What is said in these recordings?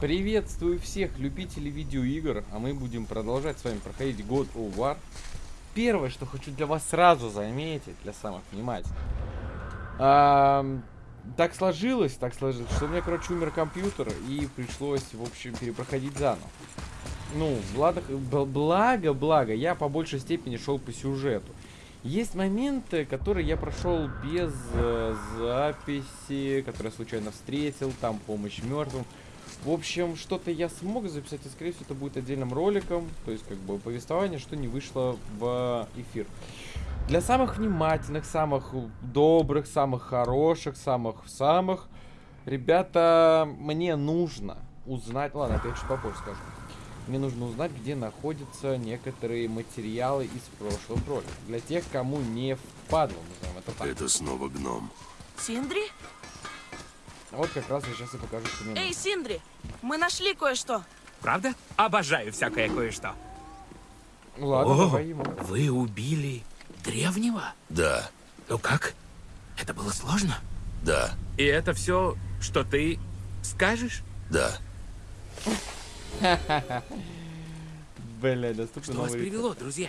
Приветствую всех любителей видеоигр, а мы будем продолжать с вами проходить God of War. Первое, что хочу для вас сразу заметить, для самых внимательных. А, так сложилось, так сложилось, что у меня, короче, умер компьютер и пришлось, в общем, перепроходить заново. Ну, благо, благо, благо, я по большей степени шел по сюжету. Есть моменты, которые я прошел без э, записи, которые случайно встретил, там помощь мертвым. В общем, что-то я смог записать, и, скорее всего, это будет отдельным роликом. То есть, как бы, повествование, что не вышло в эфир. Для самых внимательных, самых добрых, самых хороших, самых-самых, ребята, мне нужно узнать... Ладно, это я чуть попозже скажу. Мне нужно узнать, где находятся некоторые материалы из прошлых роликов. Для тех, кому не впадло, назовем это так. Это снова гном. Синдри? Вот как раз я сейчас и покажу, что мне Эй. Синдри, мы нашли кое-что. Правда? Обожаю всякое кое-что. Ну Ладно, О, давай ему. вы убили древнего? Да, Ну как? Это было сложно? да, И это все, что ты скажешь? да. Бля, доступны Что вас привело, друзья?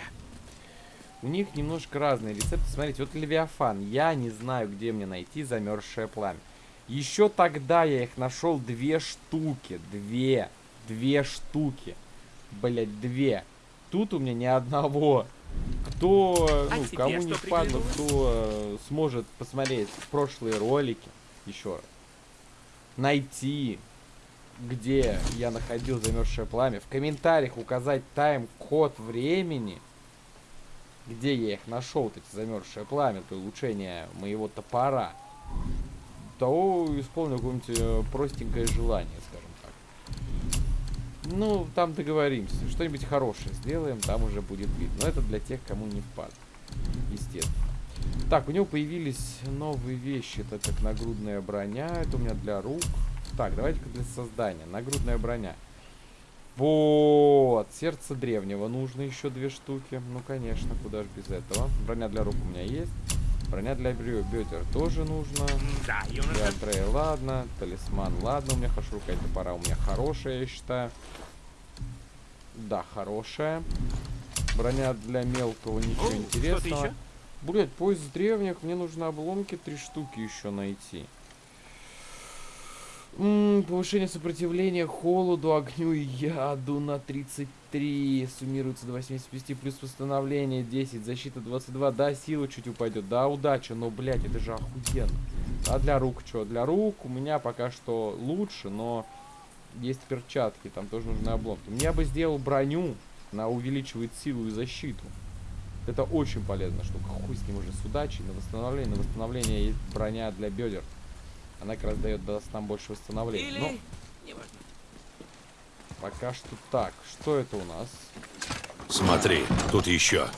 У них немножко разные рецепты. Смотрите, вот Левиафан. Я не знаю, где мне найти замерзшее пламя. Еще тогда я их нашел две штуки. Две. Две штуки. Блять, две. Тут у меня ни одного. Кто, А ну, тебе кому не впадло, кто э, сможет посмотреть прошлые ролики, еще раз, найти, где я находил замерзшее пламя, в комментариях указать тайм-код времени, где я их нашел, вот эти замерзшее пламя, для улучшения моего топора, то исполню какое-нибудь э, простенькое желание, скажем так. Ну, там договоримся. Что-нибудь хорошее сделаем, там уже будет видно. Но это для тех, кому не впад. Естественно. Так, у него появились новые вещи. Это как нагрудная броня. Это у меня для рук. Так, давайте-ка для создания. Нагрудная броня. Вот. Сердце древнего. Нужно еще две штуки. Ну, конечно, куда же без этого. Броня для рук у меня есть. Броня для бедер тоже нужно. Да, Для. Андрея ладно. Талисман ладно. У меня хорошо рука топора у меня хорошая, я считаю. Да, хорошая. Броня для мелкого ничего О, интересного. Блять, поезд древних, мне нужно обломки три штуки еще найти. М, повышение сопротивления холоду, огню и яду на 33. Суммируется до 85, плюс восстановление 10, защита 22. Да, сила чуть упадет, да, удача, но, блять, это же охуенно. А для рук что? Для рук у меня пока что лучше, но есть перчатки, там тоже нужны обломки. Я бы сделал броню, она увеличивает силу и защиту. Это очень полезная штука. Хуй с ним уже с удачей. На восстановление, на восстановление есть броня для бедер. Она как раз дает даст нам больше восстановления. Или... Но неважно. пока что так. Что это у нас? Смотри, тут еще.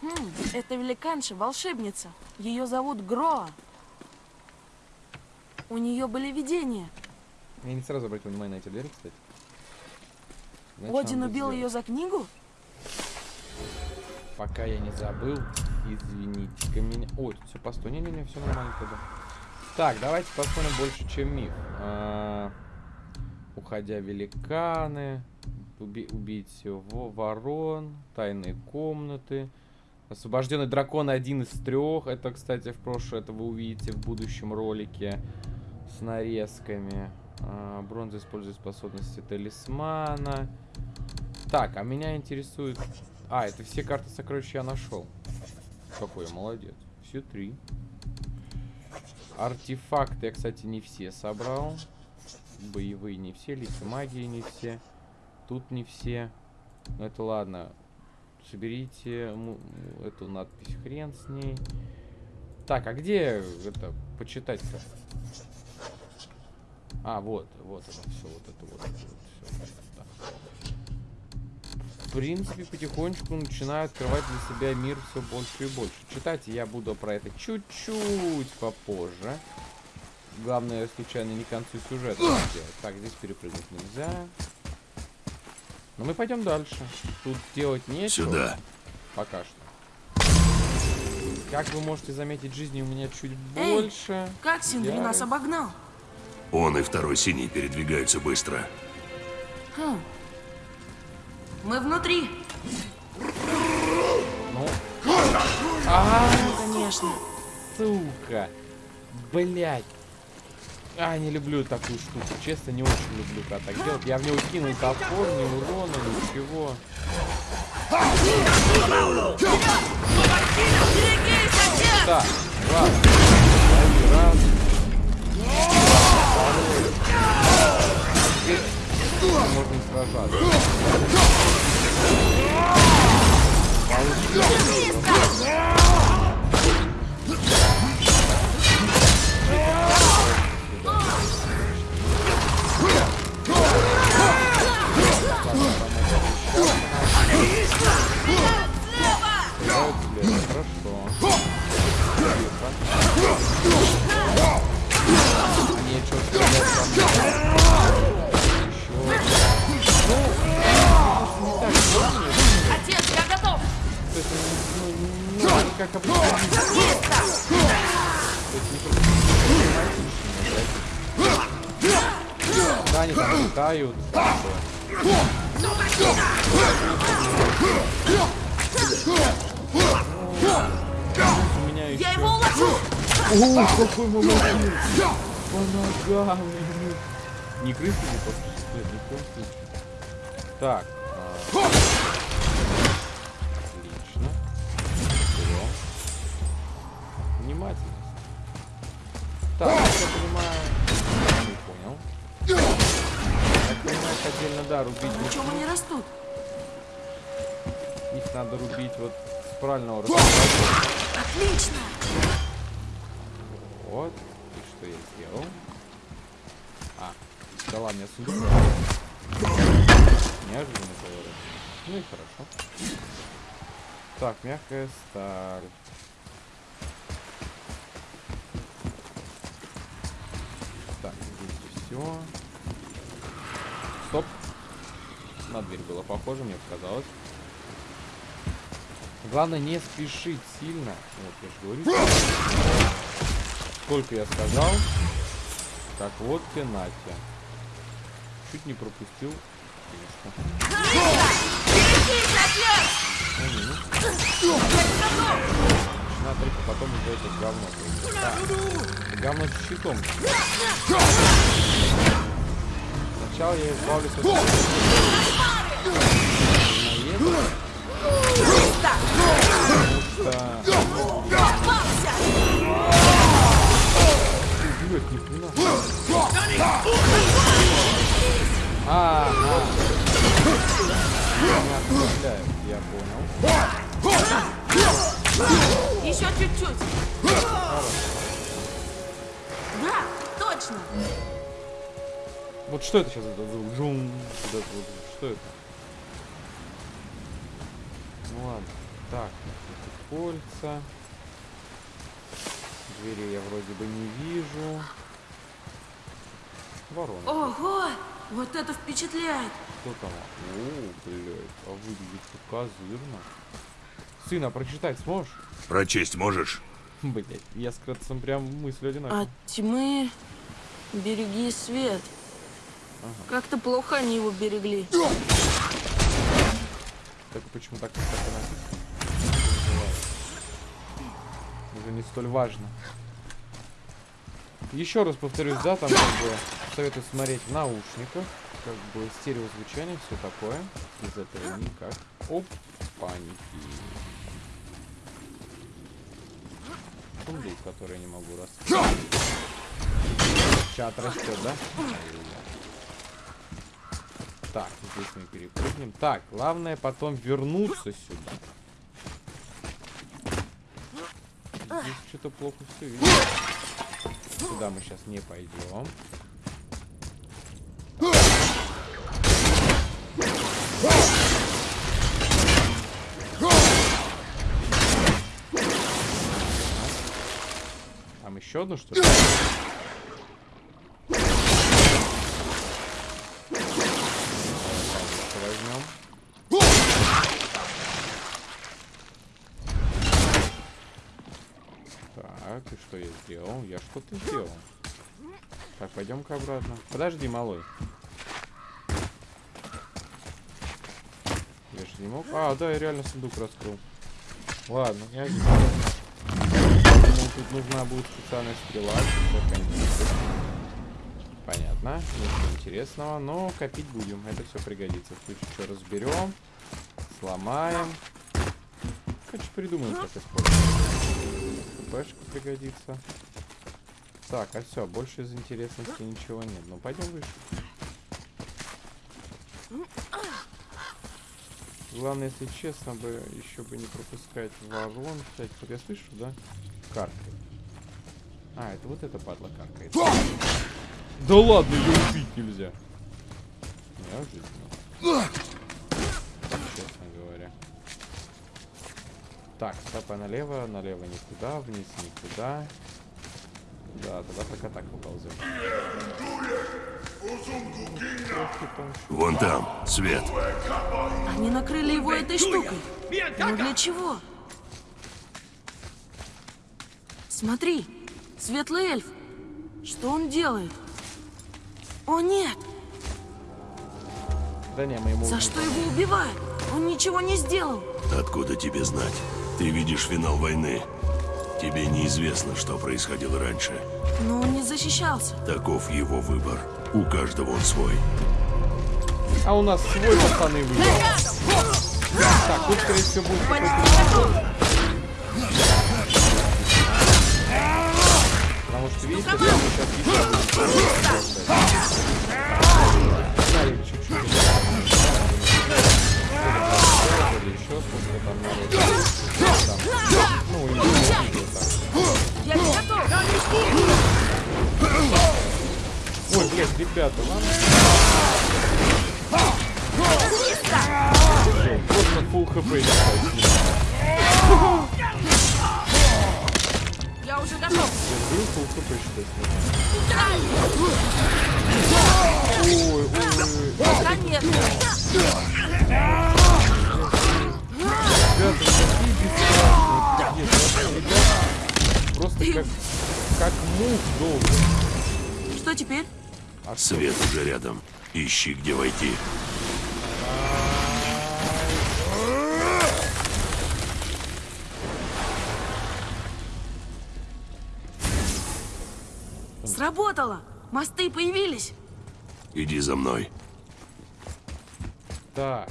Хм, это великанша, волшебница. Ее зовут Гроа. У нее были видения. Я не сразу обратил внимание на эти двери, кстати. Значит, Один убил сделать. ее за книгу? Пока я не забыл, извините-ка меня. Ой, тут все постой. Не-не-не, все нормально тогда. Так, давайте посмотрим больше, чем миф. А, уходя великаны, уби- убить во- ворон, тайные комнаты. Освобожденный дракон один из трех. Это, кстати, в прошлое, это вы увидите в будущем ролике с нарезками. А, бронза использует способности талисмана. Так, а меня интересует... А, это все карты сокровищ я нашел. Какой молодец. Все три. Артефакты я, кстати, не все собрал. Боевые не все, лики магии не все. Тут не все. Ну это ладно. Соберите эту надпись. Хрен с ней. Так, а где это почитать-то? А, вот, вот это все, вот это вот, вот все. В принципе, потихонечку начинаю открывать для себя мир все больше и больше. Читать я буду про это чуть-чуть попозже. Главное, случайно не к концу сюжета сделать. Так, здесь перепрыгнуть нельзя. Но мы пойдем дальше. Тут делать нечего. Сюда. Пока что. Как вы можете заметить, жизни у меня чуть Эй, больше. Как Синдри Я- нас обогнал? Он и второй синий передвигаются быстро. Мы внутри. Ну. А, Конечно. сука. Блять. А, не люблю такую штуку. Честно, не очень люблю, когда так делать. Я в него кинул топор, ни урона, ничего. Так, раз. Можно сражаться. Играют как обычно. Да, они там летают. У меня еще... Я его уложу. О, какой молодец! По ногам. Не крысы, не поспешит, ни в коем случае. Так. а, Так, я понимаю. Не понял. Так понимаешь, отдельно, да, рубить Почему они растут? Их надо рубить вот с правильного расстояния. Отлично. Вот. И что я сделал? А, дала мне сундук. Неожиданный поворот. Ну и хорошо. Так, мягкая сталь. Так, все. Стоп. На дверь было похоже, мне показалось. Главное не спешить сильно. Вот, я же говорю. Сколько я сказал. Так, вот тебе Натя. Чуть не пропустил. Начинаю только потом из этих говно. Так, говно с щитом. Сначала я избавлюсь от наездов. Потому что... Блядь, нихрена. А, а. Меня отправляют, я понял. Еще чуть-чуть. Да, точно. Вот что это сейчас? Это звук? Жум. Вот это вот. Что это? Ну ладно. Так, тут кольца. Двери я вроде бы не вижу. Ворона. Ого, вот это впечатляет. Кто там? О, блядь, а выглядит как козырно. Сына, прочитать сможешь? Прочесть можешь? Блять, я с Кратцем прям мысль одинаковая. От тьмы береги свет. Как-то плохо они его берегли. Так почему так, так написано? Уже не столь важно. Еще раз повторюсь, да, там как бы советую смотреть в наушниках, как бы стереозвучание, все такое. Без этого никак. Оп, паники. Сундук, который я не могу раскрыть. Чат растет, да? Так, здесь мы перепрыгнем. Так, главное потом вернуться сюда. Здесь что-то плохо все видно. Сюда мы сейчас не пойдем. Там еще одну что ли? возьмем. Так, и что я сделал? Я что-то сделал. Так, пойдем-ка обратно. Подожди, малой. Я же не мог. А, да, я реально сундук раскрыл. Ладно, я здесь. Тут нужна будет специальная стрела. Понятно, ничего интересного, но копить будем, это все пригодится. В случае разберем, сломаем. Короче, придумаем, как использовать. ХПшка пригодится. Так, а все, больше из интересности ничего нет. Ну, пойдем выше. Главное, если честно, бы еще бы не пропускать ворон всяких. Вот я слышу, да? Каркает. А, это вот эта падла каркает. Да ладно, ее убить нельзя. Неожиданно. Честно Так, стопа налево, налево никуда, вниз никуда. Да, тогда пока так выползем. Вон там, свет. Они накрыли его этой штукой. Но для чего? Смотри, светлый эльф. Что он делает? О нет! Да не, мы ему... За что его убивают? Он ничего не сделал. Откуда тебе знать? Ты видишь финал войны. Тебе неизвестно, что происходило раньше. Но он не защищался. Таков его выбор. У каждого он свой. А у нас свой пацаны выбор. Так, тут, скорее всего, будет какой-то... Потому что, видите, прямо сейчас еще еще сколько там народу. Там. Ну, и там. Не готов. Ой, блядь, ребята, нам... Всё, Просто full хп. Я уже готов. Я говорю, full хп считай. Ой, ой, ой. Нет. Ребята, какие бесстрашные. Пиздец, вообще, ребята, Просто как, как мух долго. Что теперь? А что? Свет уже рядом. Ищи, где войти. Сработало. Мосты появились. Иди за мной. Так.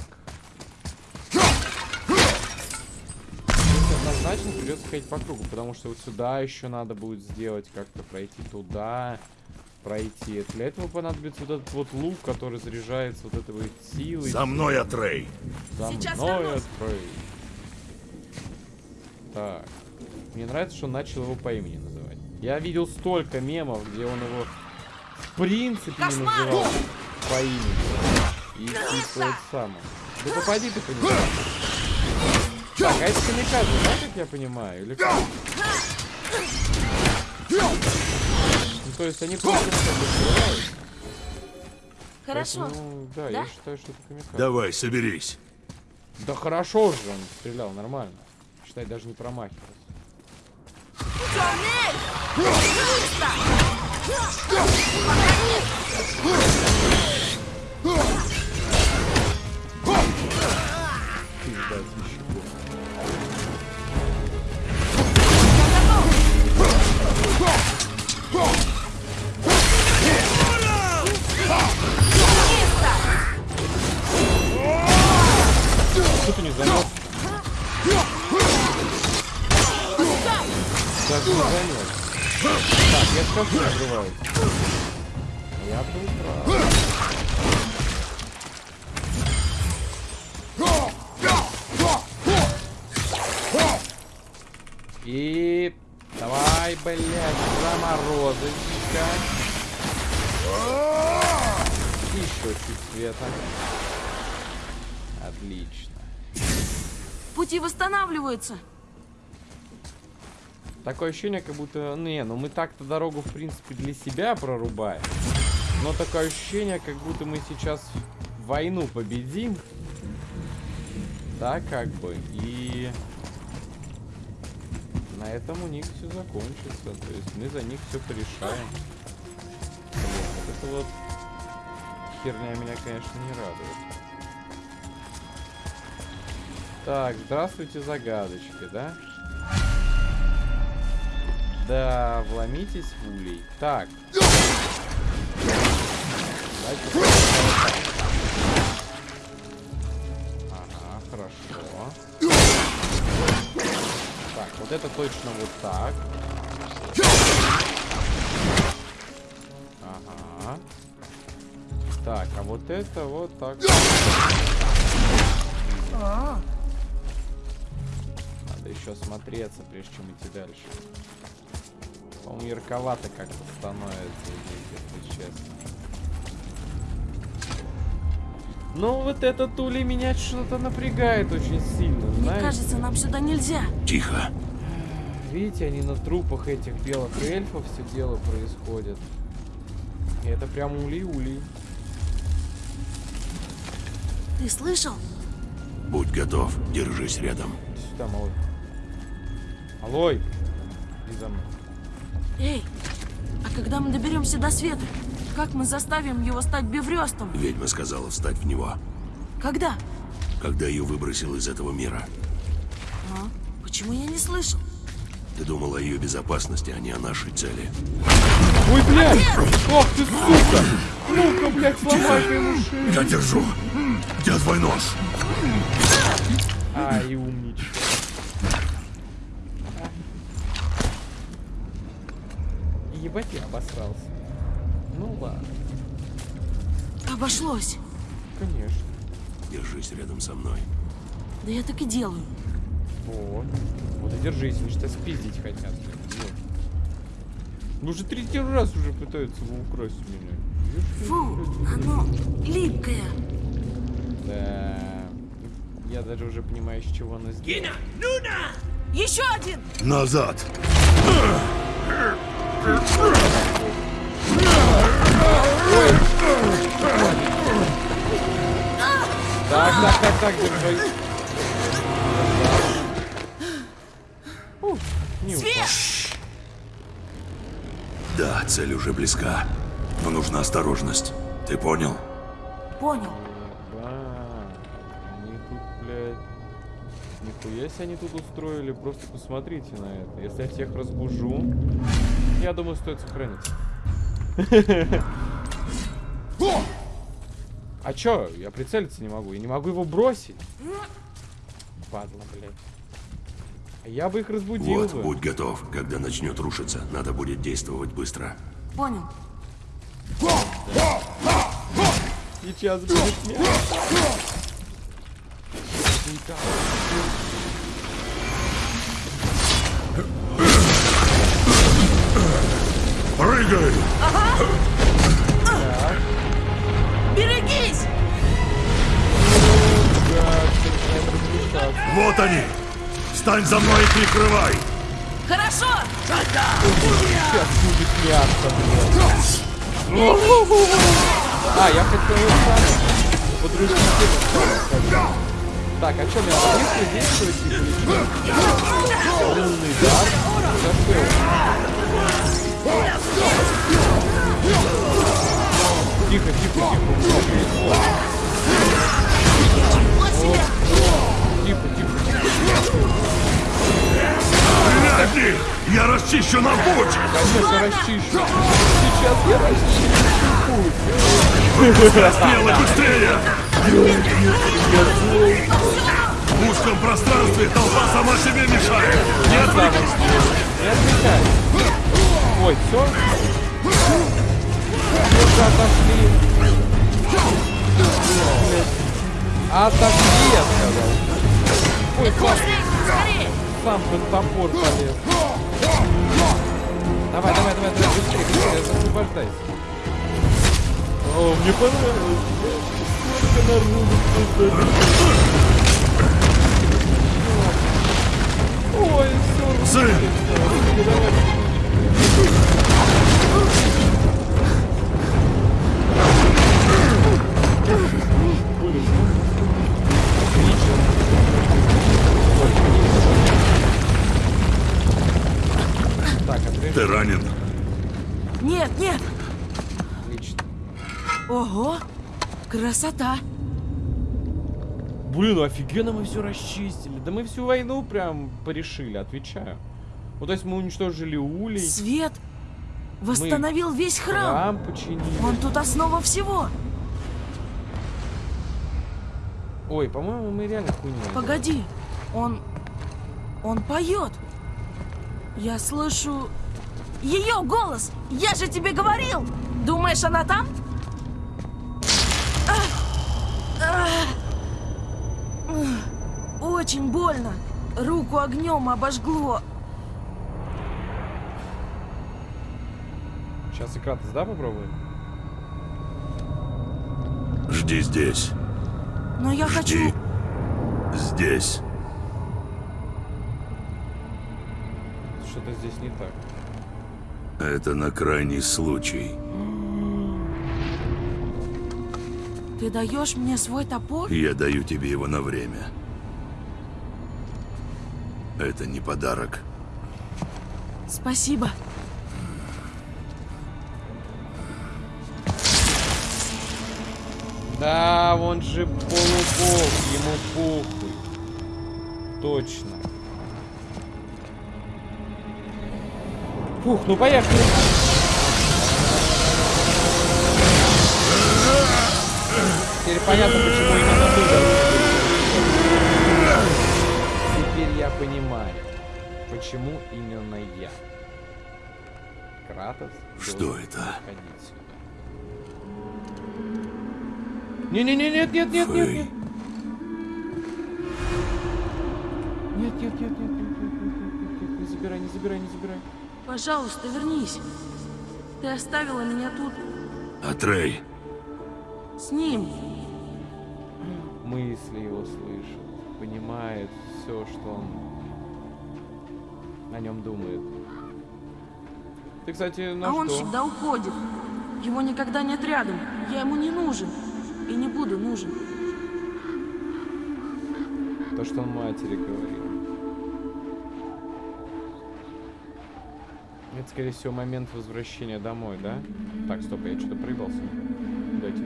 Однозначно придется ходить по кругу, потому что вот сюда еще надо будет сделать, как-то пройти туда, пройти. Для этого понадобится вот этот вот лук, который заряжается вот этой вот силой. За мной, Атрей. За Сейчас мной вернусь. открой. Так. Мне нравится, что он начал его по имени называть. Я видел столько мемов, где он его в принципе не называл по имени. И, и это самое. Да попади ты по нему. Так, а это камикадзе, да, как я понимаю? Или как? Ну, то есть они просто стреляют. Хорошо. Поэтому, да, Да? я считаю, что это камикадзе. Давай, соберись. Да хорошо же он стрелял, нормально. Считай, даже не промахивался. Темный не занес? Так, не занес. Так, я скажу, открываю. Я был прав. И давай, блядь, заморозочка. Еще чуть света. Отлично. Пути восстанавливаются. Такое ощущение, как будто... Не, ну мы так-то дорогу, в принципе, для себя прорубаем. Но такое ощущение, как будто мы сейчас войну победим. Да, как бы. И... На этом у них все закончится. То есть мы за них все порешаем. эта вот херня меня, конечно, не радует. Так, здравствуйте, загадочки, да? Да, вломитесь в улей. Так. Ага, хорошо. Так, вот это точно вот так. Ага. Так, а вот это вот так. А, еще смотреться, прежде чем идти дальше. По-моему, ярковато как-то становится здесь, если честно. Ну, вот этот улей меня что-то напрягает очень сильно, мне знаете? кажется, нам сюда нельзя. Тихо. Видите, они на трупах этих белых эльфов все дело происходит. И это прям улей-улей. Ты слышал? Будь готов, держись рядом. Иди сюда, малой. Алой! Иди за мной. Эй, а когда мы доберемся до света, как мы заставим его стать беврестом? Ведьма сказала встать в него, Когда? когда ее выбросил из этого мира. А? Почему я не слышал? Ты думал о ее безопасности, а не о нашей цели. Ой, блядь! Ох ты, сука! Ну-ка, блядь, сломай-ка ему шею. Я держу! Где твой нож? Ай, умничка. Ебать я обосрался. Ну ладно, Обошлось. конечно. Держись рядом со мной. Да я так и делаю. Вот. Вот и держись, они что спиздить хотят. вот. Ну уже третий раз уже пытаются его украсть меня. Фу, оно липкое. Да. Я даже уже понимаю, с чего оно сделано. Еще один! Назад! Так, так, так, так, упал. Свет! Да, цель уже близка. Но нужна осторожность. Ты понял? Понял. Ебать. Они тут, блядь... Нихуя себе они тут устроили. Просто посмотрите на это. Если я всех разбужу, я думаю, стоит сохраниться. А чё? Я прицелиться не могу. Я не могу его бросить. Падла, блядь. А Я бы их разбудил Вот, бы. будь готов. Когда начнет рушиться, надо будет действовать быстро. Понял. Сейчас будет смерть. Прыгай! Берегись! начинает размешаться. Вот они! Встань за мной и прикрывай! Хорошо! Сейчас будет мясо, блядь. А, я хотел это подружить Так, а что, мне надо быстро действовать или что? Лунный дар? Зашел. Тихо, тихо, тихо. Тихо, тихо, тихо. Я расчищу нам путь! Конечно, расчищу. Сейчас я расчищу путь. Смело быстрее! В узком пространстве толпа сама себе мешает! Не На отвлекайся! Не отвлекай. Ой, все? Уже отошли. Отошли, я сказал. Ой, сам, сам под топор полез. Давай, давай, давай, давай, быстрее, быстрее, освобождайся. О, мне понравилось. Сколько народу Ой, все. Сын! Отрежь. Ты ранен? Нет, нет! Отлично. Ого! Красота! Блин, ну офигенно мы все расчистили. Да мы всю войну прям порешили, отвечаю. Вот то есть мы уничтожили улей, Свет! Восстановил весь храм! храм починили. Он тут основа всего! Ой, по-моему, мы реально хуйню. Погоди, он... Он поет. Я слышу... Ее голос! Я же тебе говорил! Думаешь, она там? Очень больно. Руку огнем обожгло. Сейчас и Кратос, да, попробуем? Жди здесь. Но я хочу... Жди. Здесь. Что-то здесь не так. Это на крайний случай. Ты даешь мне свой топор? Я даю тебе его на время. Это не подарок. Спасибо. Да, он же полубог, ему похуй. Точно. Фух, ну поехали. Теперь понятно, почему именно ты. Теперь я понимаю, почему именно я. Кратос Что это? приходить сюда. Не-не-не, нет, нет, нет, нет, Фэй. нет. Нет, нет, нет, нет, нет, нет, нет, нет, нет, не забирай, не забирай, не забирай. Пожалуйста, вернись. Ты оставила меня тут Атрей, с ним. Мысли его слышит, понимает все, что он о нем думает. Ты, кстати, на а что? он всегда уходит. Его никогда нет рядом. Я ему не нужен. И не буду нужен. То, что он матери говорил. Это, скорее всего, момент возвращения домой, да? Так, стоп, я что-то проебался. Идти?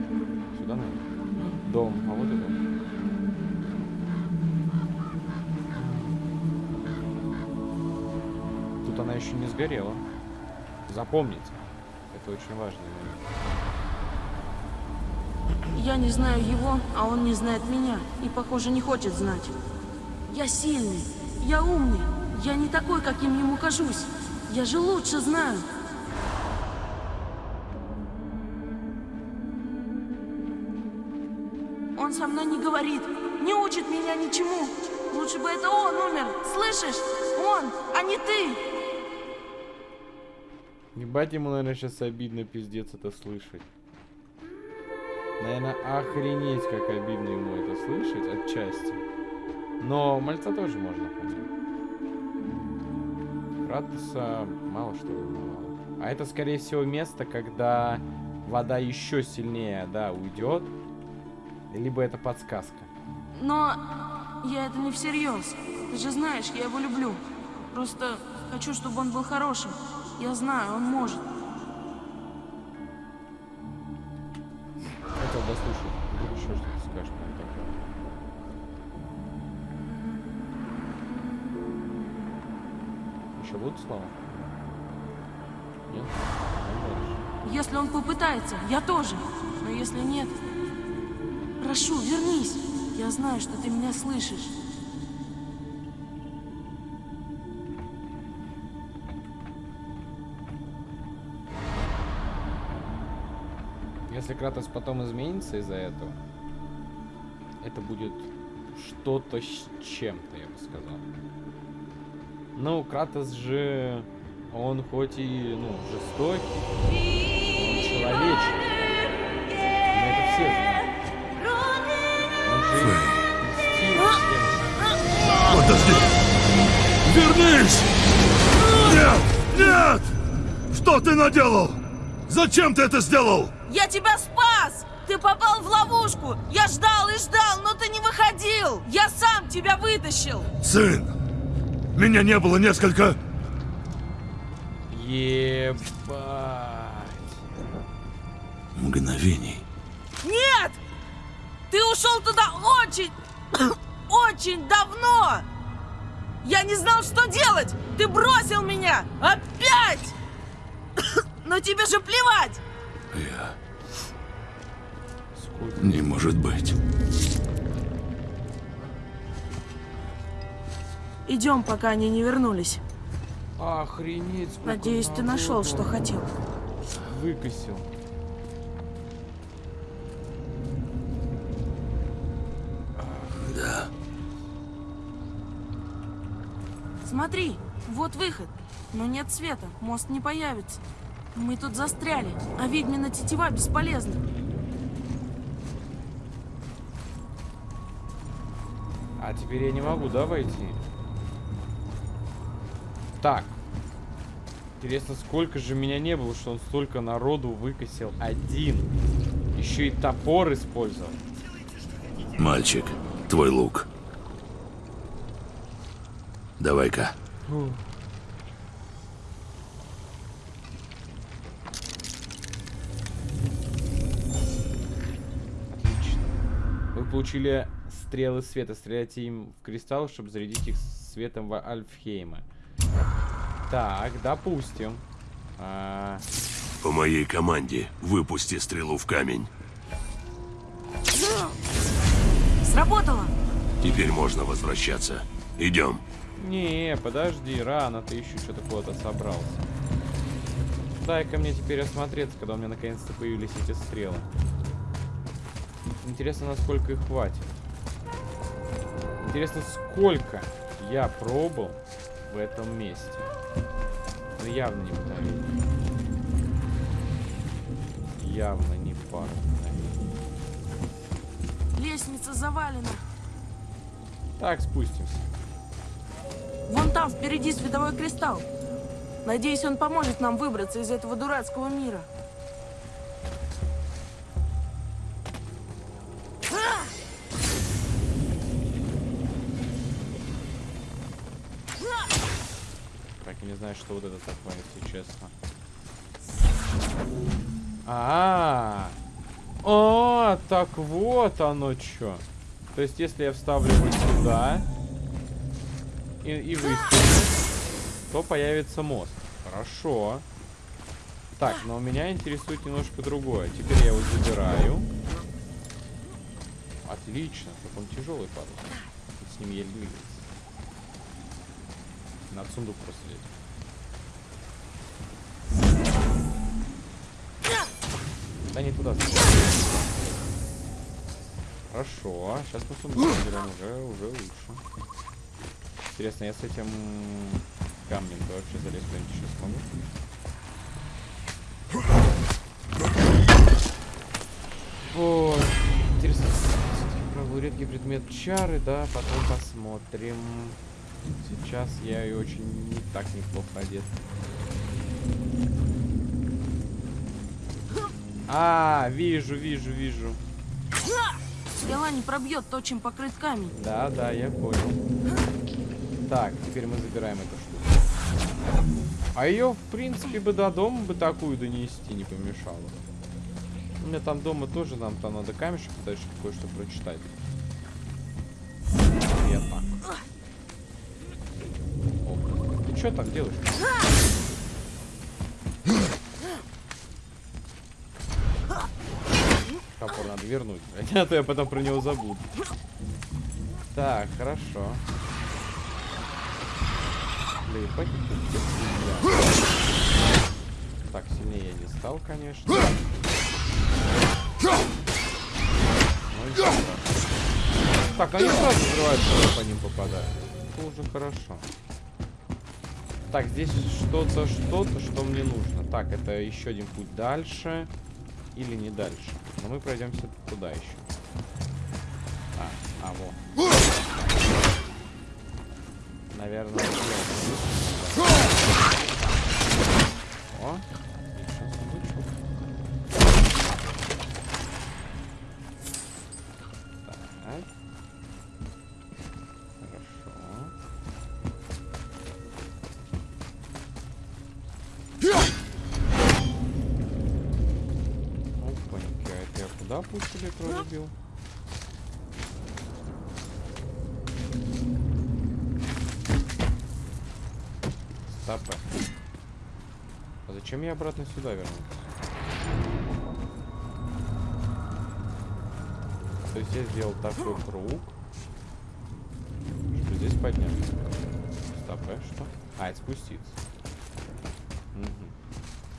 Сюда, наверное? Дом. А вот и дом. Она еще не сгорела. Запомните. Это очень важный момент. Я не знаю его, а он не знает меня. И, похоже, не хочет знать. Я сильный. Я умный. Я не такой, каким ему кажусь. Я же лучше знаю. Он со мной не говорит, не учит меня ничему. Лучше бы это он умер, слышишь? Он, а не ты. Ебать ему, наверное, сейчас обидно пиздец это слышать. Наверное, охренеть, как обидно ему это слышать отчасти. Но мальца тоже можно понять. Кратоса мало что волновало. А это, скорее всего, место, когда вода еще сильнее, да, уйдет. Либо это подсказка. Но я это не всерьез. Ты же знаешь, я его люблю. Просто хочу, чтобы он был хорошим. Я знаю, он может. Будут слова? Нет? Если он попытается, я тоже. Но если нет, прошу, вернись. Я знаю, что ты меня слышишь. Если Кратос потом изменится из-за этого, это будет что-то с чем-то, я бы сказал. Ну, Кратос же, он хоть и, ну, жестокий, он человечный. Мы это все знаем. Он же и мстил всем. подожди! Вернись! Нет! Нет! Что ты наделал? Зачем ты это сделал? Я тебя спас! Ты попал в ловушку! Я ждал и ждал, но ты не выходил! Я сам тебя вытащил! Сын! Меня не было несколько... Ебать. Мгновений. Нет! Ты ушел туда очень, очень давно! Я не знал, что делать! Ты бросил меня! Опять! Но тебе же плевать! Я... Сколько? Не может быть. Идем, пока они не вернулись. Охренеть, Надеюсь, ты нашел, что хотел. Выкосил. Да. Смотри, вот выход. Но нет света, мост не появится. Мы тут застряли, а ведьмина тетива бесполезна. А теперь я не могу, да, войти? Так. Интересно, сколько же меня не было, что он столько народу выкосил один. Еще и топор использовал. Мальчик, твой лук. Давай-ка. Отлично. Вы получили стрелы света. Стреляйте им в кристалл, чтобы зарядить их светом в Альфхейма. Так, допустим. А, По моей команде выпусти стрелу в камень. Сработало! Теперь можно возвращаться. Идем. не, подожди, рано ты еще что-то куда-то собрался. Дай-ка мне теперь осмотреться, когда у меня наконец-то появились эти стрелы. Интересно, насколько их хватит. Интересно, сколько я пробыл в этом месте. Ну, явно не мгновение. Явно не пара мгновений. Лестница завалена. Так, спустимся. Вон там впереди световой кристалл. Надеюсь, он поможет нам выбраться из этого дурацкого мира. Знаю, что вот это такое, если честно. А, -а, -а. О, так вот оно что. То есть, если я вставлю вот сюда и, и выстрелю, то появится мост. Хорошо. Так, но меня интересует немножко другое. Теперь я его забираю. Отлично. Как он тяжелый падал. С ним еле двигается. Надо сундук просто лезть. Да не туда. Хорошо. Сейчас мы сундук заберем. Уже, уже лучше. Интересно, я с этим камнем то вообще залезть куда-нибудь еще смогу? Ой, интересно, пробую редкий предмет чары, да, потом посмотрим. Сейчас я и очень не так неплохо одет. А, вижу, вижу, вижу. Стрела не пробьет то, чем покрыт камень. Да, да, я понял. Так, теперь мы забираем эту штуку. А ее, в принципе, бы до дома бы такую донести не помешало. У меня там дома тоже, нам там надо камешек дальше кое-что прочитать. Я так. О, ты что так делаешь? Топор надо вернуть, а то я потом про него забуду. Так, хорошо. Сильнее. Так, сильнее я не стал, конечно. Ну. Так, они сразу взрываются, когда по ним попадают. Это уже хорошо. Так, здесь что-то, что-то, что мне нужно. Так, это еще один путь дальше. Или не дальше. Но мы пройдемся туда еще. А, а, вот. Наверное. О, пусть электро убил. Стопэ. А зачем я обратно сюда вернулся? То есть я сделал такой круг, чтобы здесь подняться. Стопэ, что? А, это спуститься. Мгм.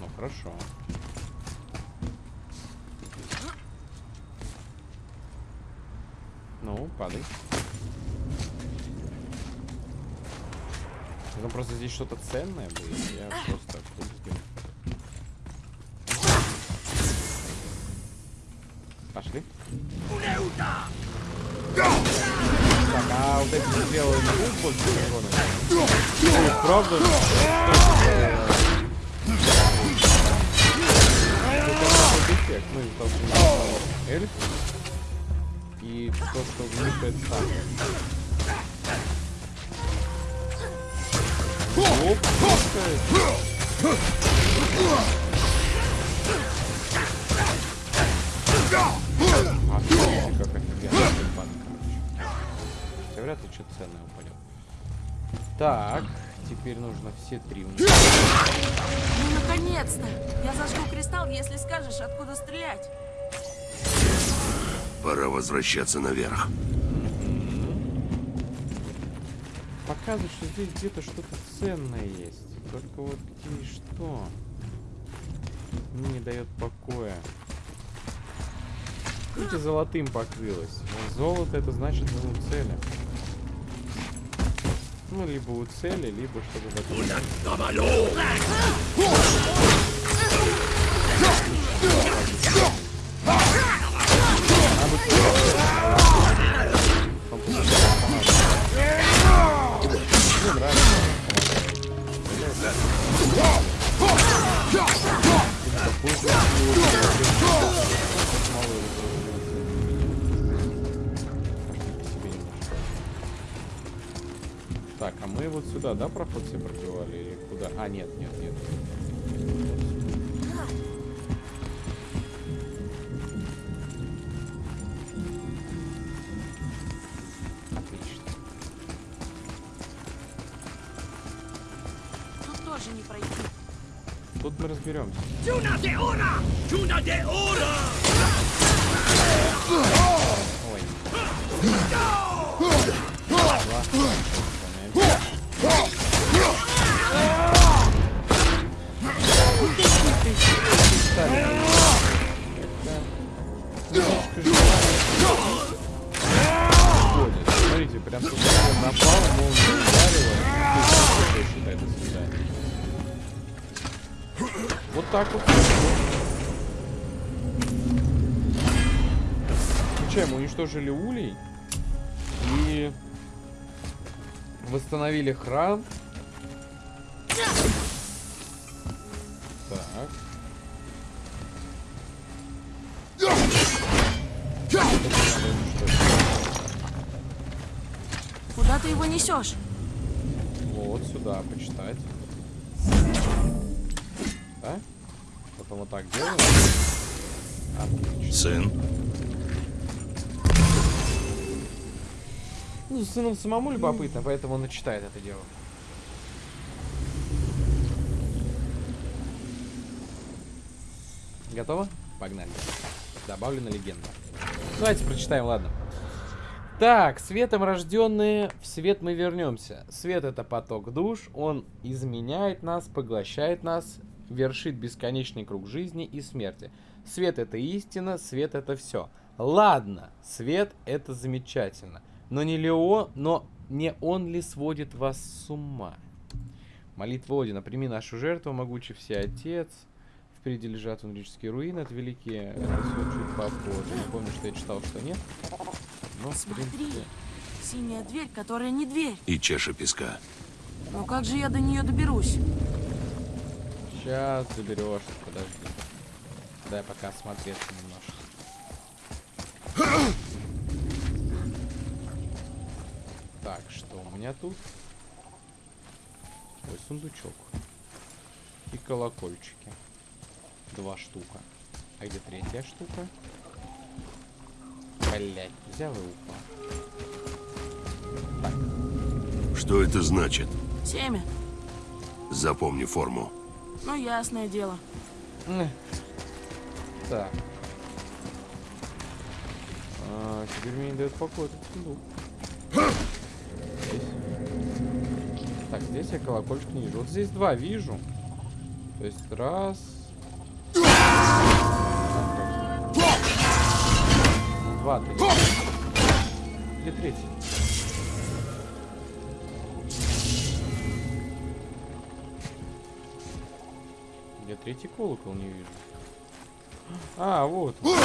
Ну хорошо. Ну, падай. Ну просто здесь что-то ценное будет. Я просто с ним. Пошли. Так, а вот эти белые урона? Ой, правда? Эльф. И то, что в них так. Оп, пушка. Офигеть, как офигенно ебан, короче. Хотя вряд ли что-то ценное упадет. Так, теперь нужно все три уничтожить. Ну, наконец-то! Я зажгу кристалл, если скажешь, откуда стрелять. Пора возвращаться наверх. Показывает, что здесь где-то что-то ценное есть. Только вот и что? Не дает покоя. Видите, золотым покрылось. Золото это значит мы у цели. Ну, либо у цели, либо чтобы такое. Сюда, да, проход все пробивали или куда? А, нет, нет, нет. Отлично. Тут тоже не пройти. Тут мы разберемся. Ой. Ладно, Смотрите, прям тут напал, молния ударила. Что считает до свидания. Вот так вот. Включаем, уничтожили улей. И восстановили храм. Несешь? Вот сюда почитать. Да? Потом вот так делаем. Отлично. Сын, Ну, с сыном самому любопытно, поэтому он и читает это дело. Готово? Погнали. Добавлена легенда. Давайте прочитаем, ладно. Так, светом рожденные, в свет мы вернемся. Свет это поток душ, он изменяет нас, поглощает нас, вершит бесконечный круг жизни и смерти. Свет это истина, свет это все. Ладно, свет это замечательно. Но не ли он, но не он ли сводит вас с ума? Молитва Одина, прими нашу жертву, могучий всеотец. Впереди лежат унрические руины, это великие, это все чуть попозже. Помню, что я читал, что нет. Но, в Смотри. Синяя дверь, которая не дверь. и чаша песка. Но как же я до нее доберусь? сейчас заберешься, подожди. Дай пока осмотреться немножко. Так, что у меня тут? Ой, сундучок. И колокольчики. Два штука. А где третья штука? Блять, взял и упал. Что это значит? Семя. Запомни форму. Ну, ясное дело. Так. А, теперь мне не дает покоя этот сундук. Здесь. Так, здесь я колокольчик не вижу. Вот здесь два вижу. То есть раз. Два, три. Где третий? Я третий колокол не вижу. А, вот. открыл.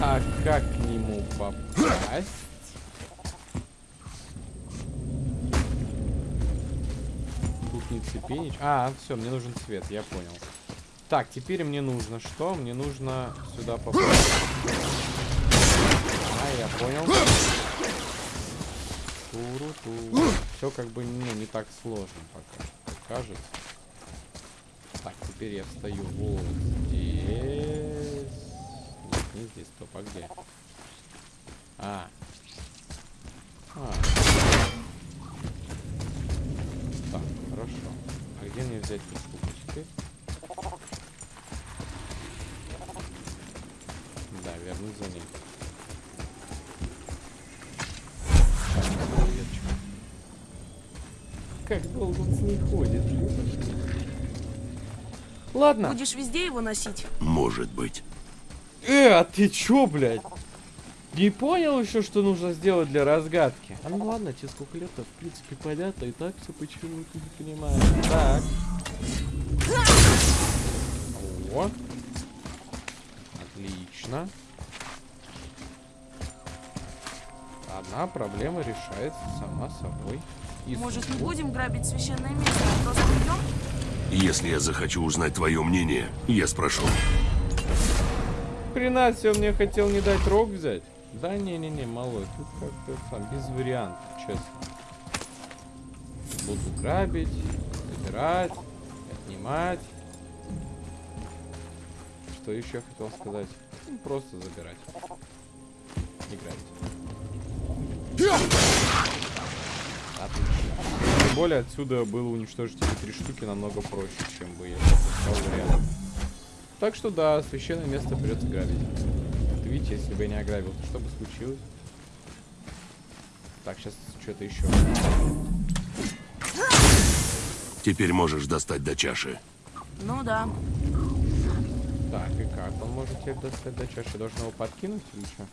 А как к нему попасть? Цепенич. А, все, мне нужен цвет, я понял. Так, теперь мне нужно что? Мне нужно сюда попасть. А, я понял. Туру-ту. Все как бы ну, не так сложно пока, кажется. Так, теперь я встаю вот здесь. Нет, не здесь, стоп, а где? А. А. Так, хорошо. Где мне взять теперь? Да, вернуть за ней. Как долго он с ней ходит? Ладно. Будешь везде его носить? Может быть. Э, а ты чё, блядь? Не понял еще, что нужно сделать для разгадки? А ну ладно, тебе сколько лет-то, в принципе, понятно, и так все почему ты не понимаешь. Так. О. Отлично. Одна проблема решается сама собой. И Может, не будем грабить священное место, а просто уйдем? Если я захочу узнать твое мнение, я спрошу. Хрена себе, он мне хотел не дать рог взять. Да не-не-не, малой, тут как-то сам, без вариантов, честно. Буду грабить, забирать, отнимать. Что еще хотел сказать? Ну, просто забирать. И грабить. Отлично. Тем более отсюда было уничтожить эти три штуки намного проще, чем бы я искал вариант. Так что да, священное место придется грабить. Видите, если бы я не ограбил, то что бы случилось? Так, сейчас что-то еще. Теперь можешь достать до чаши. Ну да. Так, и как? Он может теперь достать до чаши? Я должен его подкинуть или что?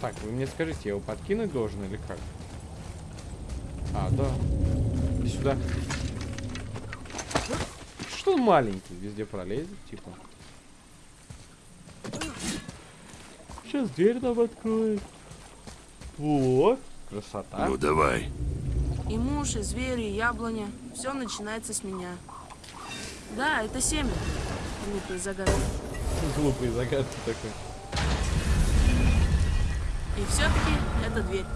Так, вы мне скажите, я его подкинуть должен или как? А, да. Иди сюда. Что он маленький? Везде пролезет, типа. Сейчас дверь нам откроет. Вот. Красота. Ну давай. И муж, и звери, и яблоня. Все начинается с меня. Да, это семя. Глупые загадки. Глупый загадки такой. И все-таки это дверь.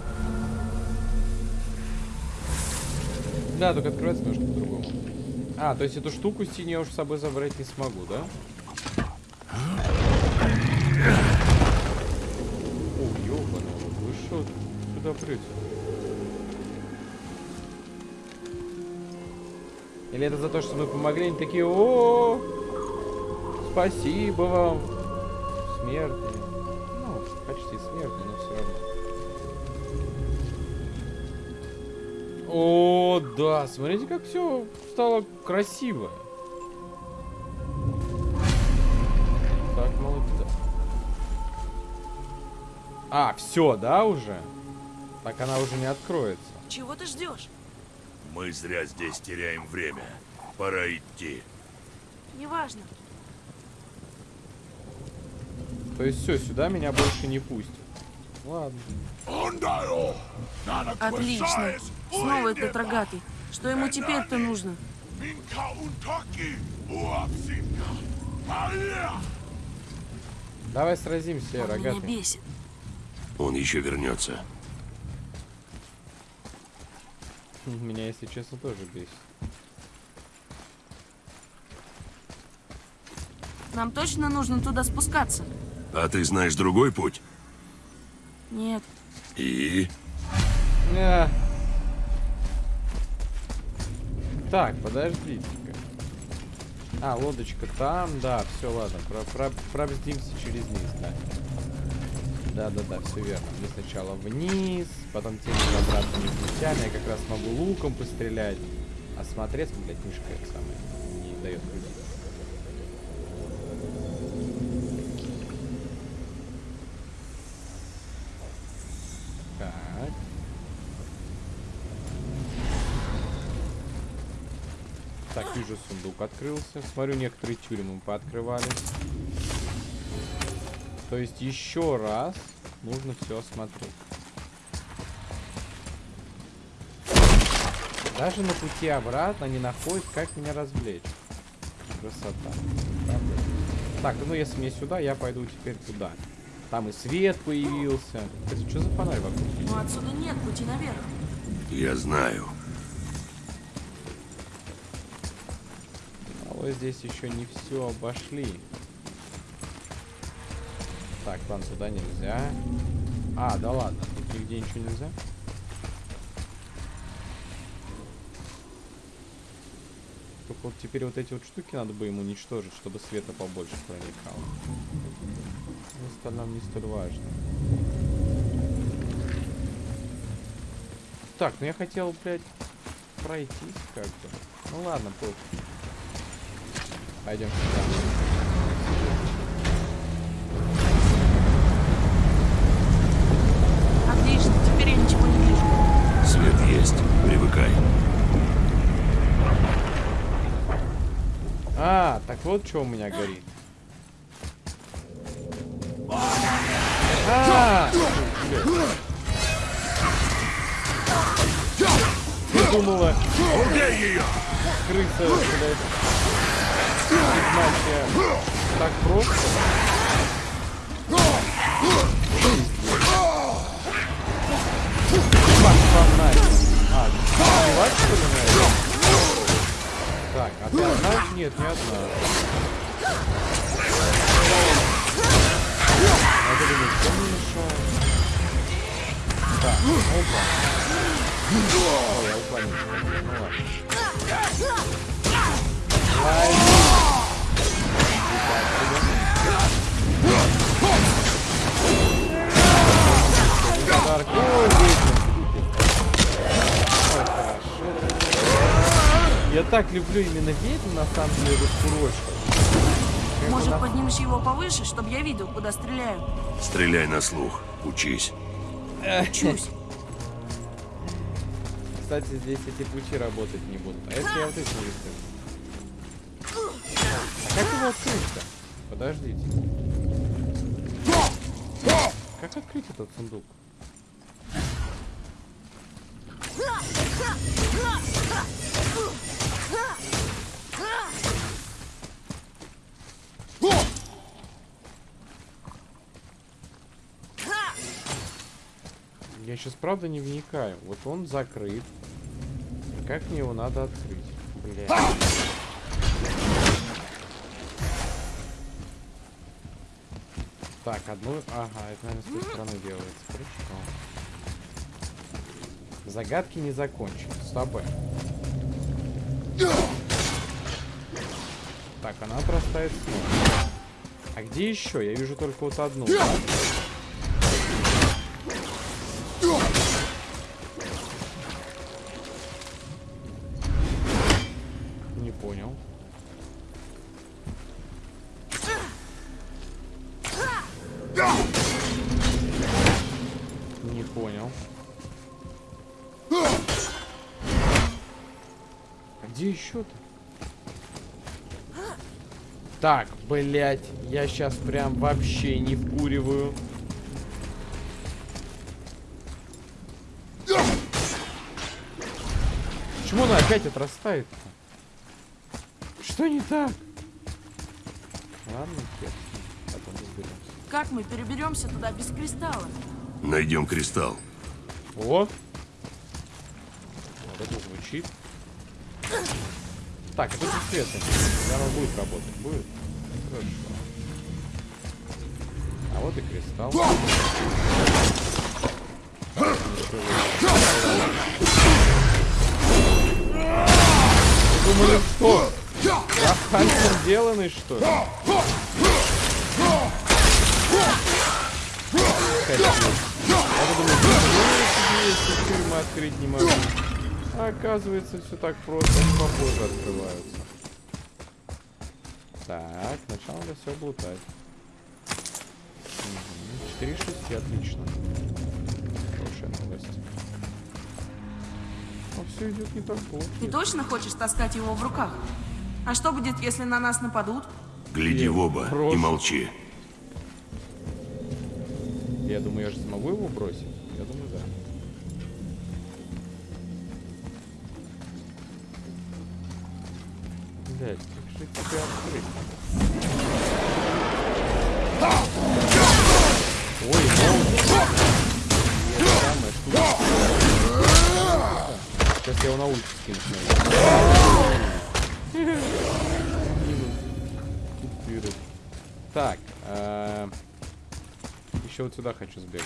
Да, только открывается немножко по-другому. А, то есть эту штуку с тенью я уж с собой забрать не смогу, да? О, ёбаный, вы что сюда прете? Или это за то, что мы помогли, они такие, о, спасибо вам, смертные. Ну, почти смертные, но все равно. О, да, смотрите, как все стало красиво. Так, молодец. А, все, да, уже? Так она уже не откроется. Чего ты ждешь? Мы зря здесь теряем время. Пора идти. Неважно. То есть все, сюда меня больше не пустят. Ладно. Отлично. Снова этот рогатый. Что ему теперь-то нужно? Давай сразимся, Он меня рогатый. бесит. Он еще вернется. Меня, если честно, тоже бесит. Нам точно нужно туда спускаться? А ты знаешь другой путь? Нет. И? Э. Так, подождите-ка. А, лодочка там, да, все, ладно. Про про пробздимся через низ, да. Да-да-да, все верно. Мы сначала вниз, потом тем обратно не. Я как раз могу луком пострелять. А смотреть, блядь, мишка это самое не дает крутить. Так. Вижу, сундук открылся. Смотрю, некоторые тюрьмы пооткрывали. То есть еще раз нужно все осмотреть. Даже на пути обратно не находит, как меня развлечь. Красота. Правда? Так, ну если мне сюда, я пойду теперь туда. Там и свет появился. Это что за фонарь вокруг? Но отсюда нет пути наверх. Я знаю. Вот здесь еще не все обошли. Так, ладно, туда нельзя. А, да ладно, тут нигде ничего нельзя. Только вот теперь вот эти вот штуки надо бы ему уничтожить, чтобы света побольше проникало. Но остальном не столь важно. Так, ну я хотел, блядь, пройтись как-то. Ну ладно, пофиг. Пойдем сюда. Отлично, теперь я ничего не вижу. Свет есть. Привыкай. А, так вот что у меня горит. А! Я думала, Убей ее! крыса, блядь, ведьмачья так просто. Ебать, фонарь. А, убивать, что ли? Так, а ты одна? Нет, не одна. Надо ли никто не мешает? Так, опа. О, я уклонился. Ну ладно. Ай. Подарок. Ой, ведьма. Я так люблю именно ведьм, на самом деле, раскурочку. Может, поднимешь его повыше, чтобы я видел, куда стреляю? Стреляй на слух. Учись. Чусь. Кстати, здесь эти пути работать не будут. А если я вот эти выставлю? А как его открыть-то? Подождите. Как открыть этот сундук? Я сейчас правда не вникаю. Вот он закрыт. Как мне его надо открыть? Бля. Так, одну... Ага, это, наверное, с той стороны делается. Хорошо. Загадки не закончены. Стопы. Так, она простает снова. А где еще? Я вижу только вот одну. Так, блять, я сейчас прям вообще не вкуриваю. Почему она опять отрастает-то? Что не так? Ладно, хер. Потом разберемся. Как мы переберемся туда без кристалла? Найдем кристалл. О! Вот это звучит. Так, это свет. Наверное, будет работать. Будет? Хорошо. А вот и кристалл. Думали, что? Я хантер деланный, что ли? Я думаю, если тюрьмы открыть не могу. А оказывается, все так просто, они попозже открываются. Так, сначала надо все облутать. Угу. 4 6, отлично. Хорошая новость. Но все идет не так плохо. Ты точно хочешь таскать его в руках? А что будет, если на нас нападут? Гляди в оба Просто. и молчи. Я думаю, я же смогу его бросить? Я думаю, да. Блять, как же тебя открыть? Ой, штука. Сейчас я его на улице скину. Так, э, еще вот сюда хочу сбегать.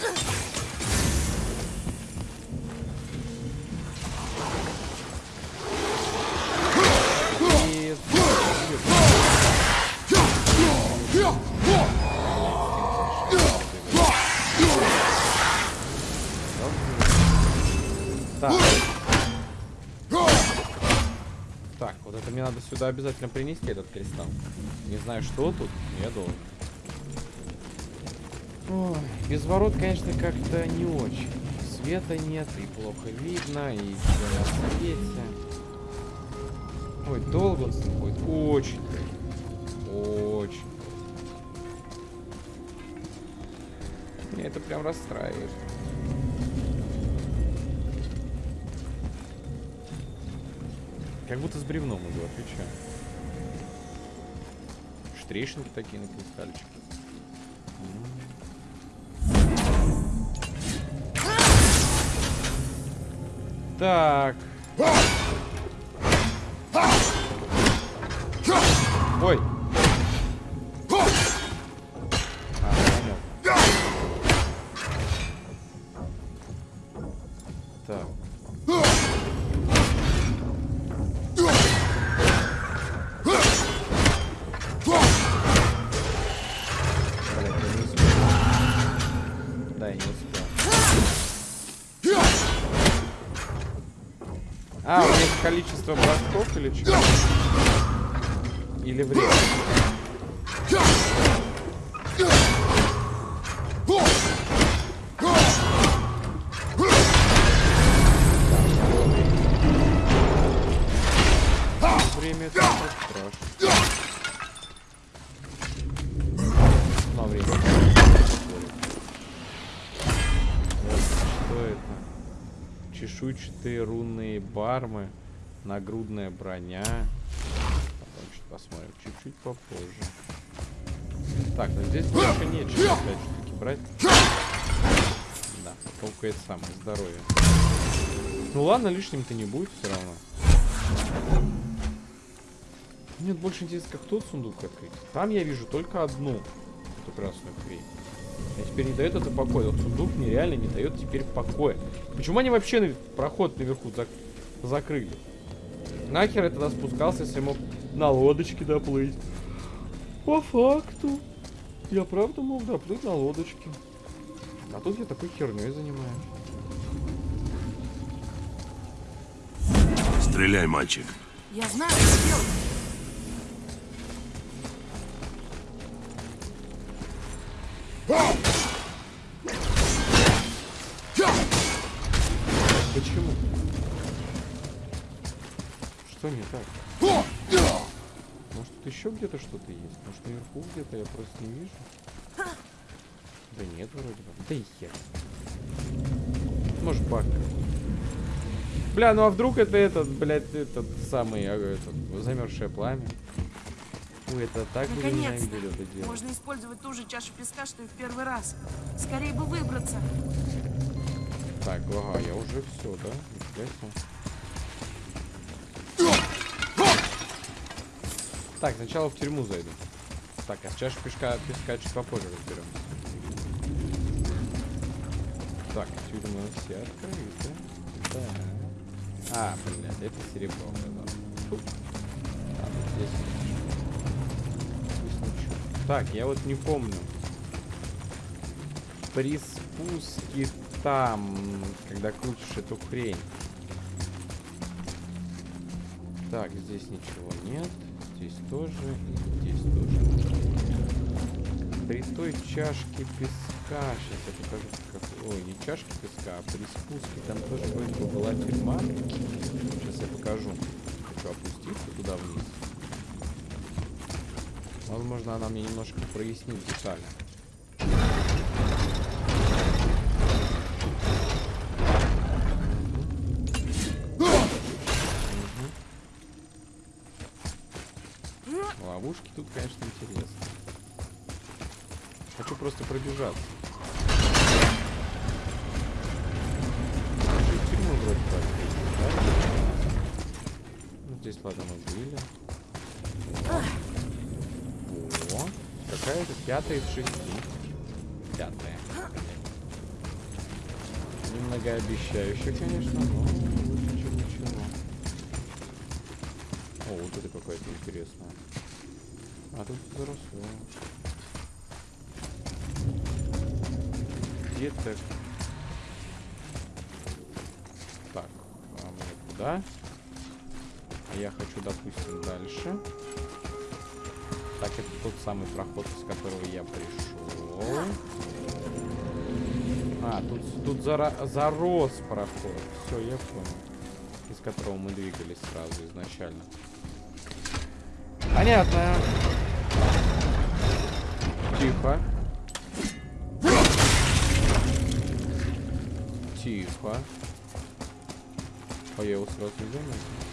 Так. Так, вот это мне надо сюда обязательно принести, этот кристалл. Не знаю, что тут, я должен. Ой, без ворот, конечно, как-то не очень. Света нет, и плохо видно, и все на свете. Ой, долго он будет. Очень. Очень. Меня это прям расстраивает. Как будто с бревном иду, отвечаю. Штрещинки такие на кристальчике. Так. Нагрудная броня. Потом что посмотрим чуть-чуть попозже. Так, ну здесь больше нечего опять таки брать. Да, только это самое здоровье. Ну ладно, лишним-то не будет все равно. Мне больше интересно, как тот сундук открыть. Там я вижу только одну эту красную хрень. Я теперь не дает это покоя. Этот сундук мне реально не дает теперь покоя. Почему они вообще проход наверху зак- закрыли? Нахер я тогда спускался, если мог на лодочке доплыть? По факту. Я правда мог доплыть на лодочке. А тут я такой херней занимаюсь. Стреляй, мальчик. Я знаю, что делать. Еще где-то что-то есть? Может наверху где-то я просто не вижу? Да нет, вроде бы. Да и хер. Может баг. Бля, ну а вдруг это этот, блядь, этот самый, а, этот, замерзшее пламя? Ой, это так Наконец-то. ненавидел это дело. Можно использовать ту же чашу песка, что и в первый раз. Скорее бы выбраться. Так, ага, я уже все, да? Нифига Так, сначала в тюрьму зайду. Так, а с чашей пешка, песка чуть попозже разберем. Так, тюрьмы все открыты. Да. А, блядь, это серебро оказалось. Фу. Ладно, здесь. Здесь ничего. Так, я вот не помню. При спуске там, когда крутишь эту хрень. Так, здесь ничего нет. Здесь тоже. И здесь тоже. При той чашке песка. Сейчас я покажу, как... Ой, не чашки песка, а при спуске там тоже вроде бы была тюрьма. Сейчас я покажу. Хочу опуститься туда вниз. Возможно, она мне немножко прояснит детали. Ловушки тут, конечно, интересно. Хочу просто пробежаться. Ну, здесь, ладно, мы были. О, какая-то пятая из шести. Пятая. Немногообещающе, конечно, но зарос проход. Все, я понял. Из которого мы двигались сразу изначально. Понятно. Тихо. Тихо. А я его сразу не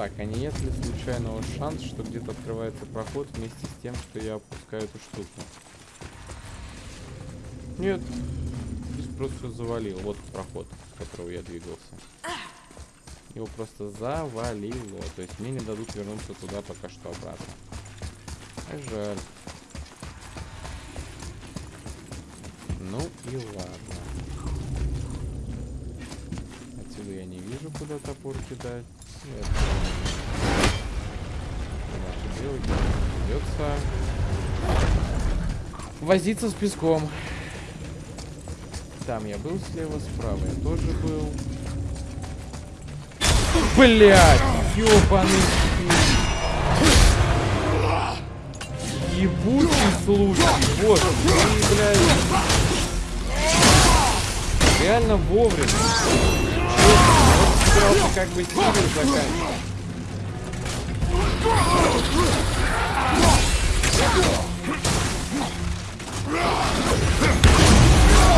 Так, а не нет ли случайного шанс, что где-то открывается проход вместе с тем, что я опускаю эту штуку? Нет. Здесь просто завалил. Вот проход, с которого я двигался. Его просто завалило. То есть мне не дадут вернуться туда пока что обратно. Жаль. Ну и ладно. Отсюда я не вижу, куда топор кидать. Придется возиться с песком. Там я был слева, справа я тоже был. Блять, стиль. Ебучий случай, ты, блядь. Реально вовремя. Честно, собирался как бы север заканчивать.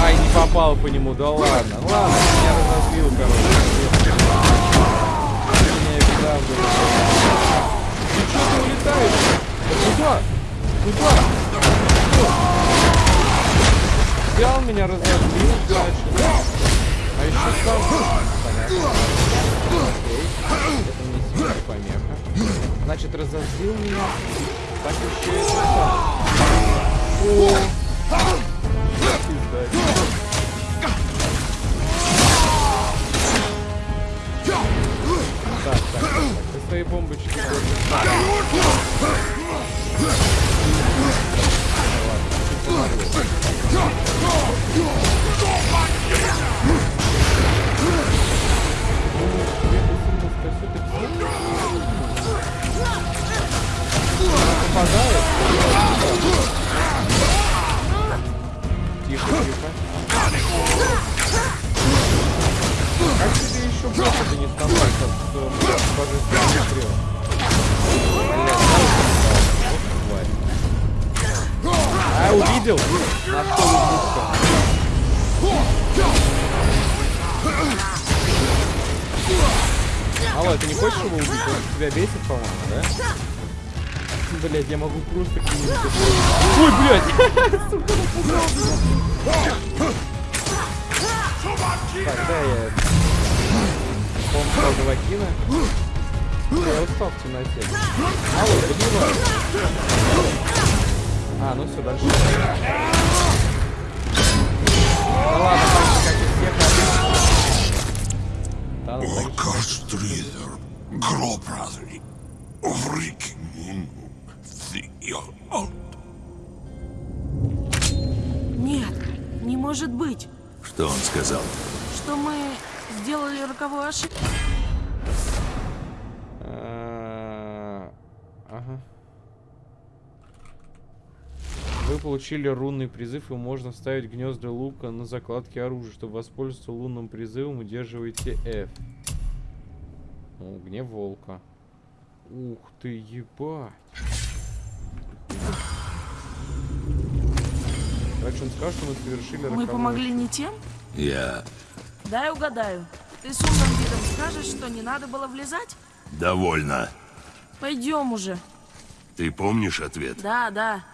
Ай, не попал по нему, да ладно. Ладно, меня разозлил, короче. Меня беда. Ты что ты улетаешь? Да куда? Куда? Взял меня, разозлил дальше. А еще сам... Понятно. Это не сильная помеха. Значит, разозлил меня. Так еще и это. О! Так, так, так. Ты свои бомбочки тоже. Смотрел. Блядь, да, вот тварь. А, увидел? Нашел ублюдка. Алло, ты не хочешь его убить? Он тебя бесит, по-моему, да? Блять, я могу просто к нему подойти. Ой, блядь! Сука, напугал меня. Так, да, я... Помню Вакина. Я устал в темноте. Алло, добивай. А, ну все, дальше. Да ладно, как и всех vriking, thea. Нет, не может быть, Что он сказал? что мы сделали роковую ошибку. А, Ага. Вы получили рунный призыв, и можно ставить гнезда лука на закладке оружия. Чтобы воспользоваться лунным призывом, удерживайте F. О, гнев волка. Ух ты, ебать. Короче, он сказал, что мы совершили Мы помогли не тем? Я Дай угадаю. Ты с умным видом скажешь, что не надо было влезать? довольна. Пойдем уже. Ты помнишь ответ? Да, да.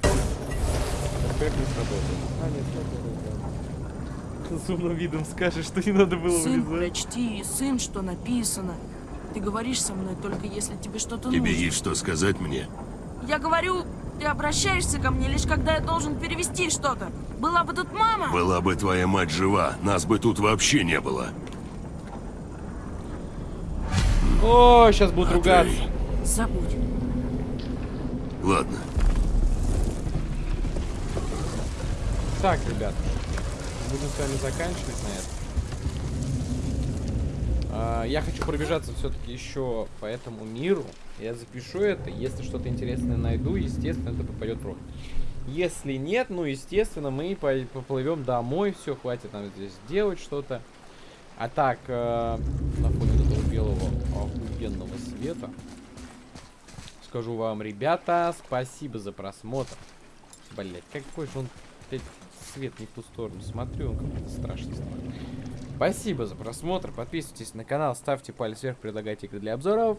Как не сработало? А, нет, сработало. С умным видом скажешь, что не надо было Сын, влезать. прочти, сын, что написано. Ты говоришь со мной только если тебе что-то Тебе нужно. есть что сказать мне? Я говорю, ты обращаешься ко мне лишь когда я должен перевести что-то. Была бы тут мама. Была бы твоя мать жива, нас бы тут вообще не было. О, сейчас будут А ругаться. ты- Забудь. Ладно, Так, ребят, будем с вами заканчивать на этом. А, я хочу пробежаться все-таки еще по этому миру. Я запишу это. Если что-то интересное найду, естественно, это попадет в рот. Если нет, ну, естественно, мы по- поплывем домой. Все, хватит нам здесь делать что-то. А так, э, на фоне этого белого охуенного света, скажу вам, ребята, спасибо за просмотр. Блять, какой же он, блядь, свет не в ту сторону смотрю, он какой-то страшный стал. Спасибо за просмотр, подписывайтесь на канал, ставьте палец вверх, предлагайте игры для обзоров.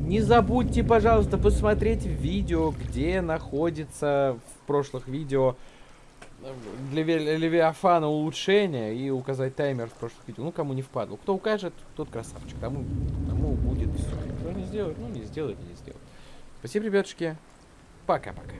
Не забудьте, пожалуйста, посмотреть видео, где находится в прошлых видео э, для Левиафана улучшение и указать таймер в прошлых видео. Ну, кому не впадло. Кто укажет, тот красавчик. Тому, тому будет все. Кто не сделает, ну, не сделает, не сделает. Спасибо, ребятушки. Пока-пока.